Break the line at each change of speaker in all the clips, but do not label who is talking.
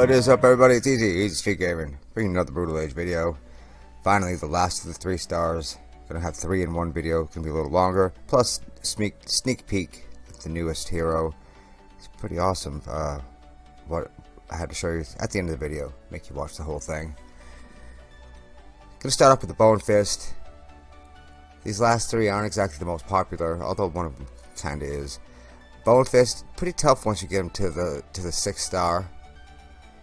What is up everybody, it's Easy, Easy Street Gaming, bringing another Brutal Age video. Finally, the last of the three stars. Gonna have three in one video, gonna be a little longer. Plus, sneak, sneak peek at the newest hero. It's pretty awesome. Uh, what I had to show you at the end of the video, make you watch the whole thing. Gonna start off with the Bone Fist. These last three aren't exactly the most popular, although one of them kinda is. Bone Fist, pretty tough once you get him to the to the sixth star,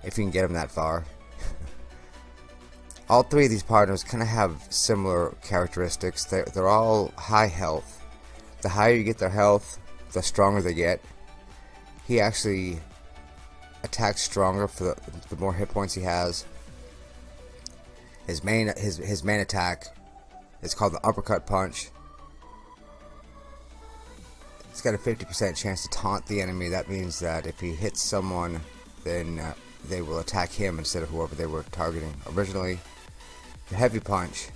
if you can get him that far. all three of these partners kind of have similar characteristics. They're, they're all high health. The higher you get their health, the stronger they get. He actually attacks stronger for the, the more hit points he has. His main his his main attack is called the uppercut punch. It's got a 50% chance to taunt the enemy. That means that if he hits someone, then uh, they will attack him instead of whoever they were targeting originally. The heavy punch.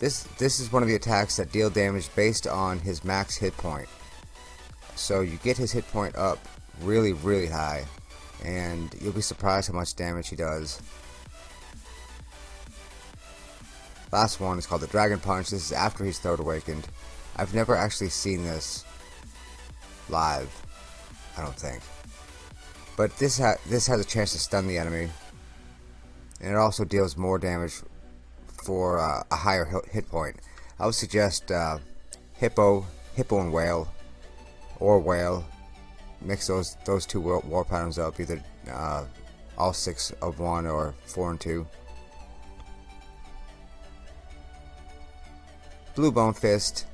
This this is one of the attacks that deal damage based on his max hit point. So you get his hit point up really really high and you'll be surprised how much damage he does. Last one is called the Dragon Punch. This is after he's Third Awakened. I've never actually seen this live. I don't think. But this ha this has a chance to stun the enemy, and it also deals more damage for uh, a higher hit point. I would suggest uh, Hippo, Hippo and Whale, or Whale. Mix those those two war, war patterns up, either uh, all six of one or four and two. Blue Bone Fist.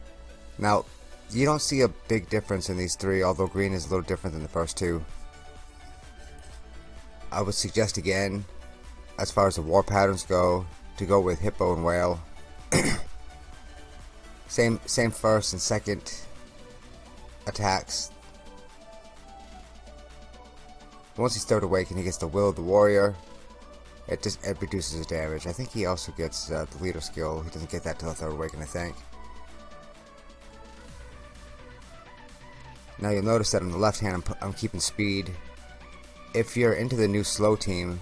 Now, you don't see a big difference in these three, although green is a little different than the first two. I would suggest again, as far as the war patterns go, to go with Hippo and Whale. same same first and second attacks. Once he's third awakened, he gets the Will of the Warrior. It just it reduces his damage. I think he also gets uh, the leader skill. He doesn't get that till the third awaken, I think. Now you'll notice that on the left hand I'm, I'm keeping speed. If you're into the new slow team,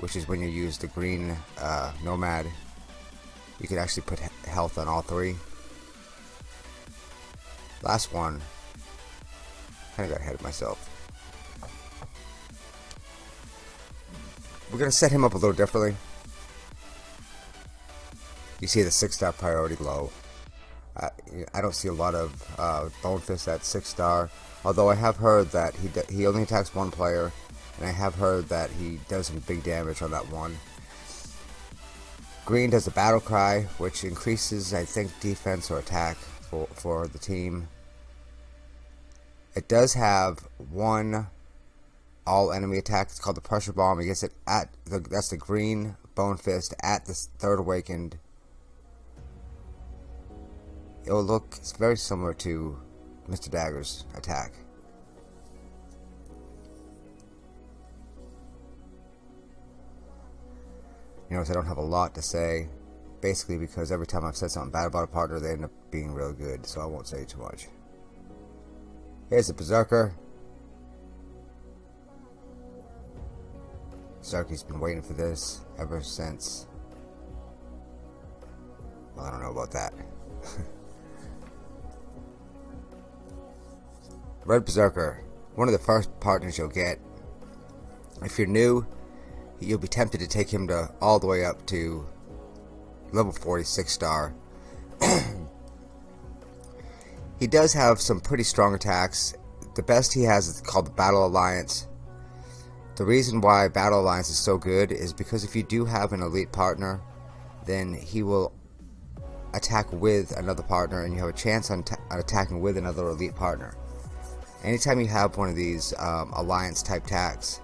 which is when you use the green uh, Nomad, you can actually put health on all three. Last one. Kinda got ahead of myself. We're gonna set him up a little differently. You see the six star priority low. I, I don't see a lot of uh, Bonefist at 6 star, although I have heard that he, he only attacks one player, and I have heard that he does some big damage on that one. Green does a battle cry, which increases, I think, defense or attack for, for the team. It does have one all enemy attack. It's called the pressure bomb. He gets it at the that's the green bone fist at the third awakened it will look it's very similar to Mr. Dagger's attack. You know, I don't have a lot to say, basically because every time I've said something bad about a partner, they end up being real good, so I won't say too much. Here's the Berserker. Berserker's been waiting for this ever since... Well, I don't know about that. Red Berserker, one of the first partners you'll get. If you're new, you'll be tempted to take him to all the way up to level 46 star. he does have some pretty strong attacks. The best he has is called the Battle Alliance. The reason why Battle Alliance is so good is because if you do have an elite partner, then he will attack with another partner and you have a chance on, on attacking with another elite partner anytime you have one of these um, alliance type tags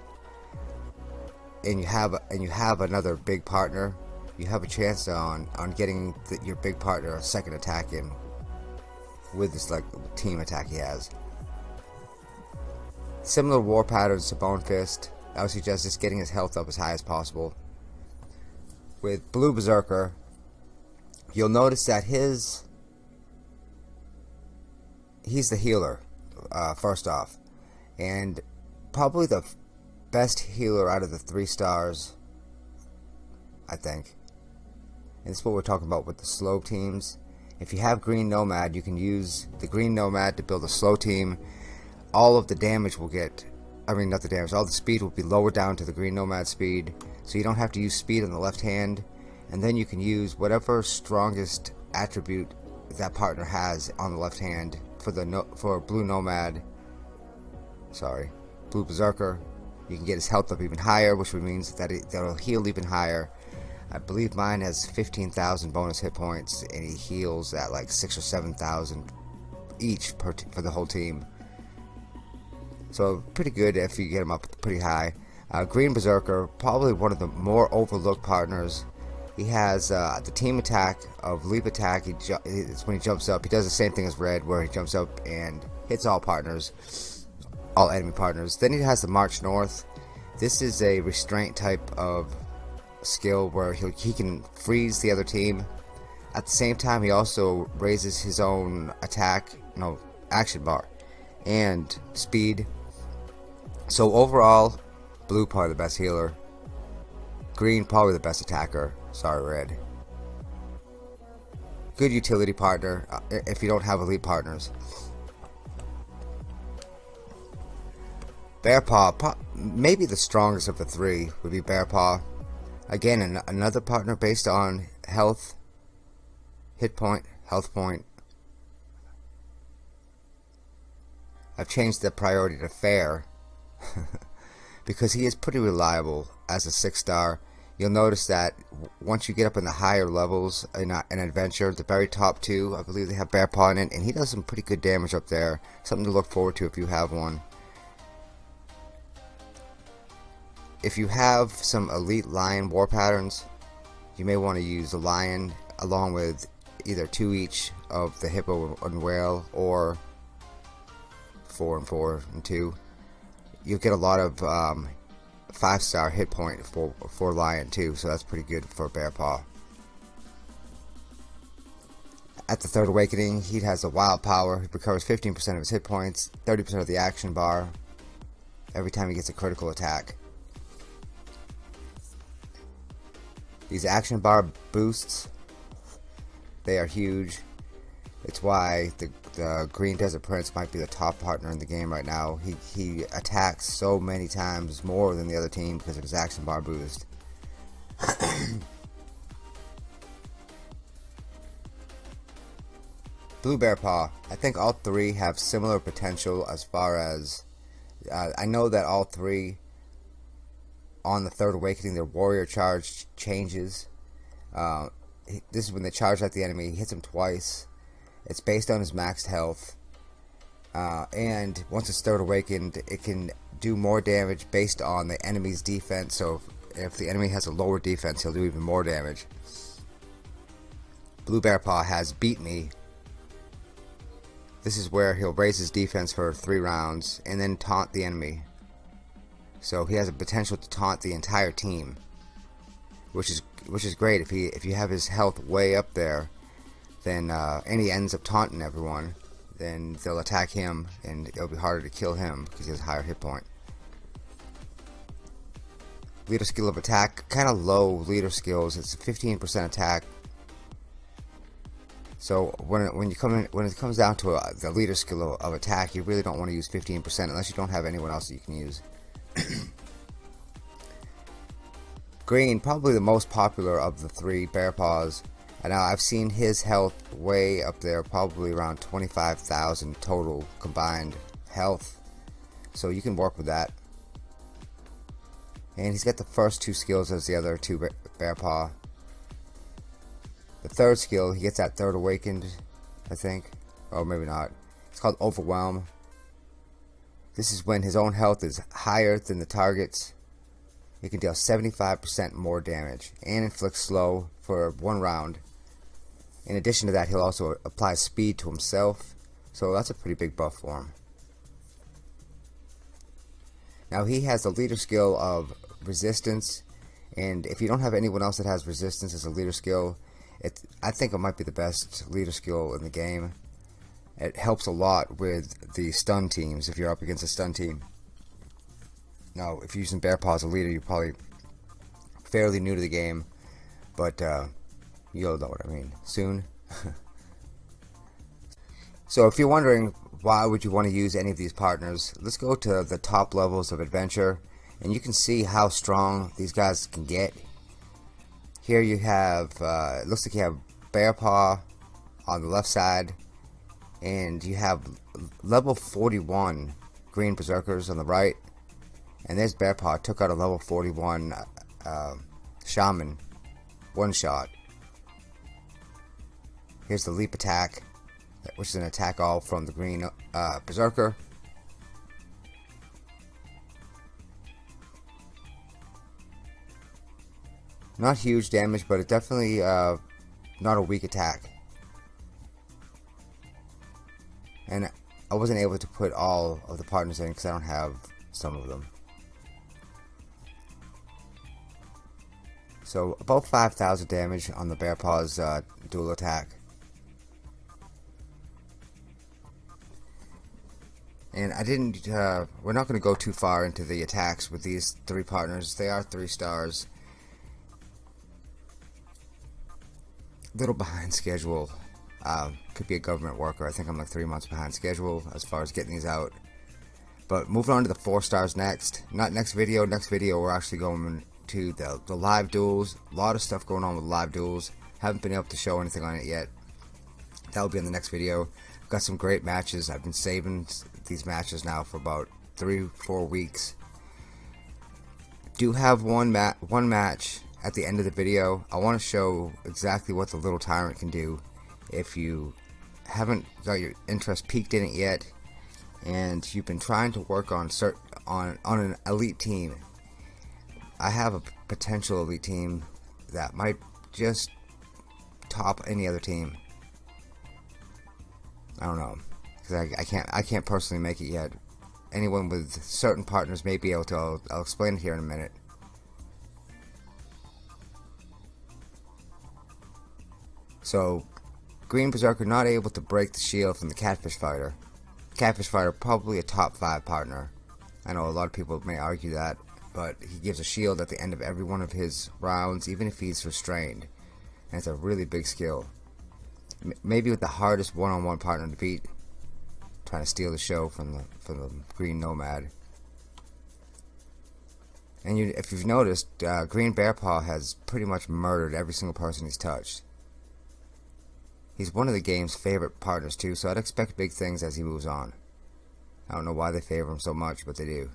and you have and you have another big partner you have a chance on on getting the, your big partner a second attack in with this like team attack he has. Similar war patterns to Bone Fist. I would suggest just getting his health up as high as possible. With Blue Berserker you'll notice that his he's the healer uh, first off. And probably the best healer out of the three stars, I think. And this is what we're talking about with the slow teams. If you have Green Nomad, you can use the Green Nomad to build a slow team. All of the damage will get, I mean not the damage, all the speed will be lowered down to the Green Nomad speed. So you don't have to use speed on the left hand. And then you can use whatever strongest attribute that partner has on the left hand for the no, for Blue Nomad. Sorry, Blue Berserker. You can get his health up even higher, which means that it, that'll heal even higher. I believe mine has 15,000 bonus hit points, and he heals at like six or seven thousand each per for the whole team. So pretty good if you get him up pretty high. Uh, Green Berserker, probably one of the more overlooked partners. He has uh, the team attack of leap attack. He it's when he jumps up. He does the same thing as Red, where he jumps up and hits all partners, all enemy partners. Then he has the March North. This is a restraint type of skill where he he can freeze the other team. At the same time, he also raises his own attack, no, action bar, and speed. So overall, blue probably the best healer. Green probably the best attacker. Sorry, red. Good utility partner uh, if you don't have elite partners. Bear Paw, maybe the strongest of the three would be Bear Paw. Again, an another partner based on health, hit point, health point. I've changed the priority to fair because he is pretty reliable as a six star. You'll notice that once you get up in the higher levels in an adventure, the very top two, I believe they have Bear Paw in it, and he does some pretty good damage up there. Something to look forward to if you have one. If you have some elite lion war patterns, you may want to use a lion along with either two each of the hippo and whale or four and four and two. You'll get a lot of um, five star hit point for for lion too, so that's pretty good for bear paw. At the third awakening, he has a wild power. He recovers 15% of his hit points, 30% of the action bar every time he gets a critical attack. These action bar boosts, they are huge. It's why the, the Green Desert Prince might be the top partner in the game right now. He, he attacks so many times more than the other team because of his action bar boost. Blue Bear Paw. I think all three have similar potential as far as uh, I know that all three on the third awakening, their warrior charge changes. Uh, this is when they charge at the enemy. He hits him twice. It's based on his maxed health. Uh, and once it's third awakened, it can do more damage based on the enemy's defense. So if, if the enemy has a lower defense, he'll do even more damage. Blue Bear Paw has Beat Me. This is where he'll raise his defense for three rounds and then taunt the enemy. So he has a potential to taunt the entire team, which is which is great. If he if you have his health way up there, then uh, and he ends up taunting everyone, then they'll attack him, and it'll be harder to kill him because he has a higher hit point. Leader skill of attack, kind of low leader skills. It's 15% attack. So when it, when you come in, when it comes down to a, the leader skill of, of attack, you really don't want to use 15% unless you don't have anyone else that you can use. Green, probably the most popular of the three bear paws. Now I've seen his health way up there, probably around 25,000 total combined health. So you can work with that. And he's got the first two skills as the other two bear paw. The third skill, he gets that third awakened, I think. Or maybe not. It's called Overwhelm. This is when his own health is higher than the target's. He can deal 75% more damage and inflict slow for one round. In addition to that, he'll also apply speed to himself, so that's a pretty big buff for him. Now he has the leader skill of resistance, and if you don't have anyone else that has resistance as a leader skill, it I think it might be the best leader skill in the game. It helps a lot with the stun teams if you're up against a stun team. Now, if you're using Bear Paw as a leader, you're probably fairly new to the game, but uh, you'll know what I mean soon. so if you're wondering why would you want to use any of these partners, let's go to the top levels of adventure and you can see how strong these guys can get. Here you have, uh, it looks like you have Bear Paw on the left side and you have level 41 Green Berserkers on the right and there's Bear Paw took out a level 41 uh, Shaman one shot. Here's the leap attack, which is an attack all from the green uh, Berserker. Not huge damage, but it definitely uh, not a weak attack. And I wasn't able to put all of the partners in because I don't have some of them. So about 5,000 damage on the Bear Paw's uh, dual attack. And I didn't, uh, we're not going to go too far into the attacks with these three partners. They are three stars. Little behind schedule. Uh, could be a government worker. I think I'm like three months behind schedule as far as getting these out. But moving on to the four stars next. Not next video. Next video we're actually going to the, the live duels. A lot of stuff going on with live duels. Haven't been able to show anything on it yet. That'll be in the next video. Got some great matches. I've been saving these matches now for about three, four weeks. Do have one mat, one match at the end of the video. I want to show exactly what the little tyrant can do. If you haven't got your interest peaked in it yet, and you've been trying to work on cert on on an elite team I have a potential elite team that might just top any other team. I don't know because I, I, can't I can't personally make it yet. Anyone with certain partners may be able to. I'll, I'll explain it here in a minute. So, Green Berserker not able to break the shield from the Catfish Fighter. Catfish Fighter probably a top 5 partner. I know a lot of people may argue that but he gives a shield at the end of every one of his rounds, even if he's restrained. And it's a really big skill. M maybe with the hardest one-on-one -on -one partner to beat, trying to steal the show from the from the Green Nomad. And you, if you've noticed, uh, Green Bear Paw has pretty much murdered every single person he's touched. He's one of the game's favorite partners too, so I'd expect big things as he moves on. I don't know why they favor him so much, but they do.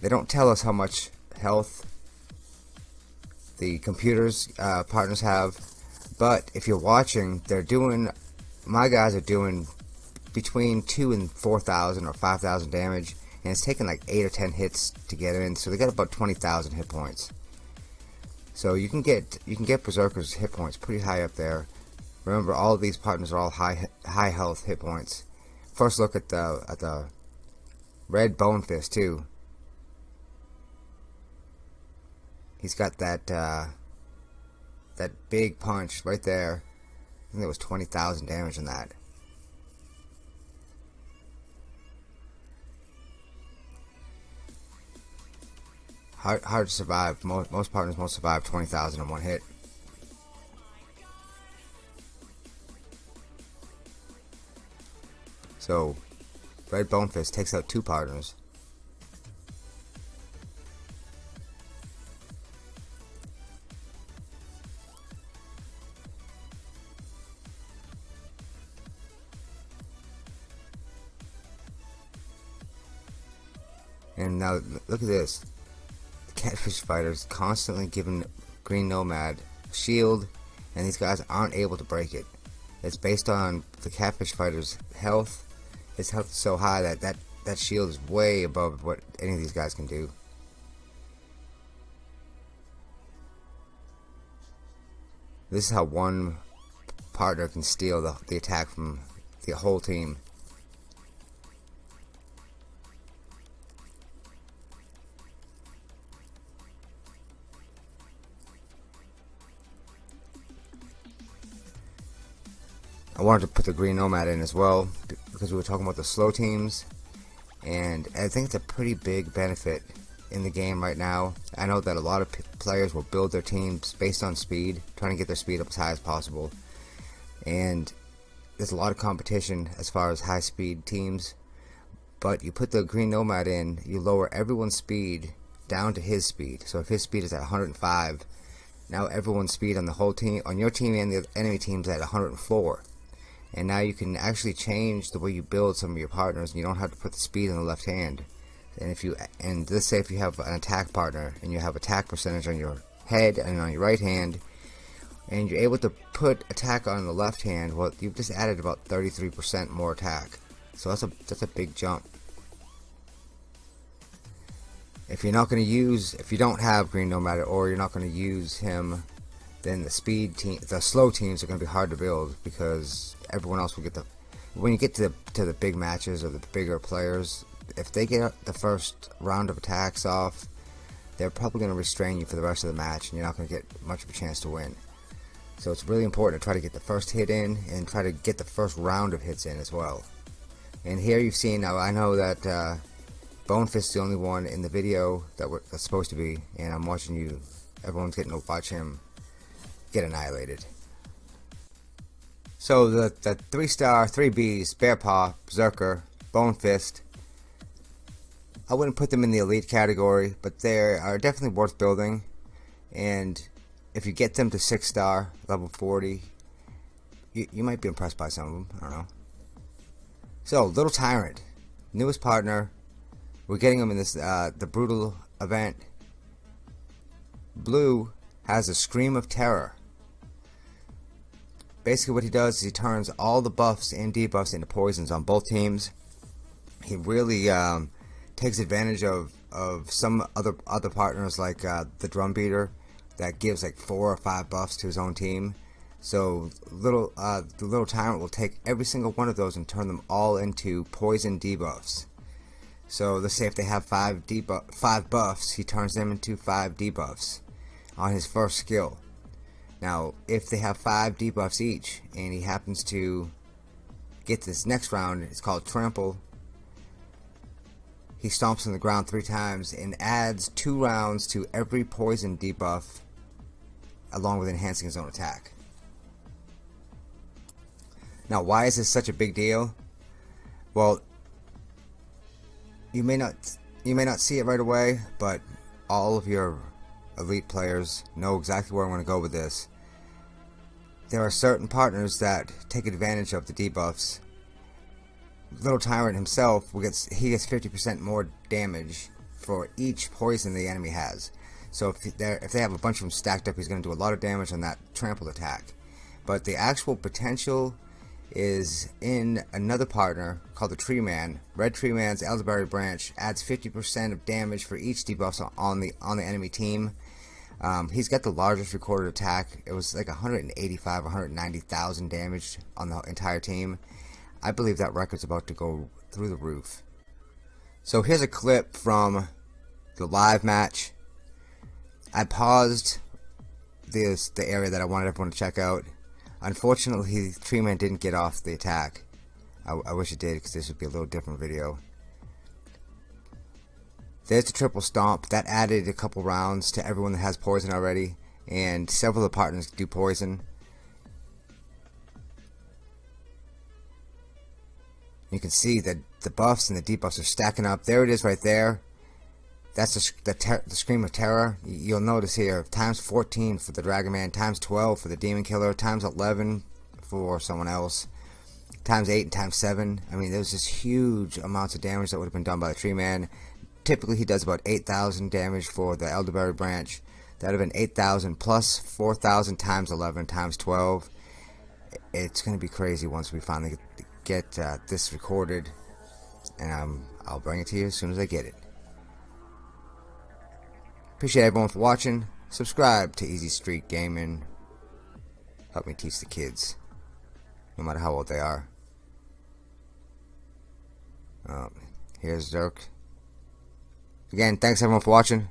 They don't tell us how much health the computers uh, partners have, but if you're watching, they're doing. My guys are doing between two and four thousand or five thousand damage, and it's taking like eight or ten hits to get in. So they got about twenty thousand hit points. So you can get you can get berserkers hit points pretty high up there. Remember, all of these partners are all high high health hit points. First look at the at the red bone fist too. He's got that uh, that big punch right there. I think there was 20,000 damage in that. Hard, hard to survive. Most, most partners won't survive 20,000 in one hit. So, Red Bonefist takes out two partners. And now look at this. The Catfish Fighters constantly giving Green Nomad shield, and these guys aren't able to break it. It's based on the Catfish Fighter's health. His health is so high that that, that shield is way above what any of these guys can do. This is how one partner can steal the, the attack from the whole team. I wanted to put the Green Nomad in as well because we were talking about the slow teams and I think it's a pretty big benefit in the game right now. I know that a lot of players will build their teams based on speed, trying to get their speed up as high as possible. And there's a lot of competition as far as high speed teams. But you put the Green Nomad in, you lower everyone's speed down to his speed. So if his speed is at 105, now everyone's speed on the whole team, on your team and the enemy team's at 104 and now you can actually change the way you build some of your partners and you don't have to put the speed in the left hand. And if you and let's say if you have an attack partner and you have attack percentage on your head and on your right hand and you're able to put attack on the left hand well you've just added about 33% more attack. So that's a that's a big jump. If you're not going to use if you don't have green nomad or you're not going to use him then the speed team the slow teams are going to be hard to build because everyone else will get the when you get to the to the big matches or the bigger players, if they get the first round of attacks off, they're probably going to restrain you for the rest of the match, and you're not going to get much of a chance to win. So it's really important to try to get the first hit in and try to get the first round of hits in as well. And here you've seen now. I know that uh, Bonefist is the only one in the video that that's supposed to be, and I'm watching you. Everyone's getting to watch him get annihilated. So the, the 3 star, 3 Bs, Bear Paw, Berserker, Bone Fist, I wouldn't put them in the elite category, but they are definitely worth building. And if you get them to 6 star, level 40, you, you might be impressed by some of them. I don't know. So, Little Tyrant, newest partner. We're getting them in this uh, the brutal event. Blue has a scream of terror basically what he does is he turns all the buffs and debuffs into poisons on both teams. He really um, takes advantage of, of some other other partners like uh, the drum beater that gives like four or five buffs to his own team. So little uh, the little tyrant will take every single one of those and turn them all into poison debuffs. So let's say if they have five debuff five buffs, he turns them into five debuffs on his first skill. Now, if they have five debuffs each, and he happens to get this next round, it's called Trample. He stomps on the ground three times and adds two rounds to every poison debuff, along with enhancing his own attack. Now, why is this such a big deal? Well, you may not you may not see it right away, but all of your elite players know exactly where I want to go with this. There are certain partners that take advantage of the debuffs. Little Tyrant himself gets he gets 50% more damage for each poison the enemy has. So if if they have a bunch of them stacked up, he's going to do a lot of damage on that trample attack. But the actual potential is in another partner called the Tree Man. Red Tree Man's Elderberry Branch adds 50% of damage for each debuff on the on the enemy team. Um, he's got the largest recorded attack. It was like 185, 190,000 damage on the entire team. I believe that record's about to go through the roof. So here's a clip from the live match. I paused this the area that I wanted everyone to check out. Unfortunately, Treeman didn't get off the attack. I, I wish it did because this would be a little different video. There's the triple stomp. That added a couple rounds to everyone that has poison already. And several of the partners do poison. You can see that the buffs and the debuffs are stacking up. There it is right there. That's the, the, the, Scream of Terror. You'll notice here, times 14 for the Dragon Man, times 12 for the Demon Killer, times 11 for someone else, times 8 and times 7. I mean, there's just huge amounts of damage that would have been done by the Tree Man typically he does about 8,000 damage for the Elderberry branch. That would have been 8,000 plus 4,000 times 11 times 12. It's going to be crazy once we finally get, uh, this recorded. And um, I'll bring it to you as soon as I get it. Appreciate everyone for watching. Subscribe to Easy Street Gaming. Help me teach the kids. No matter how old they are. Um, here's Dirk. Again, thanks everyone for watching.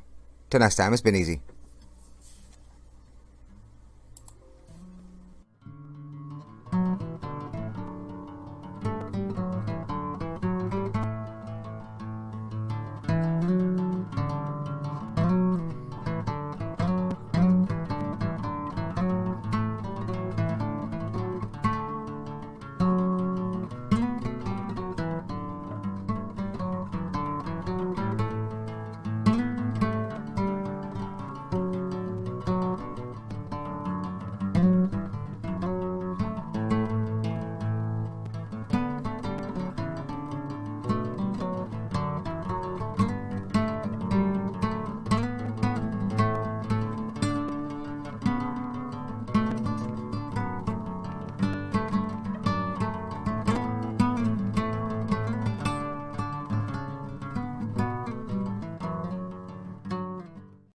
Till next time, it's been easy.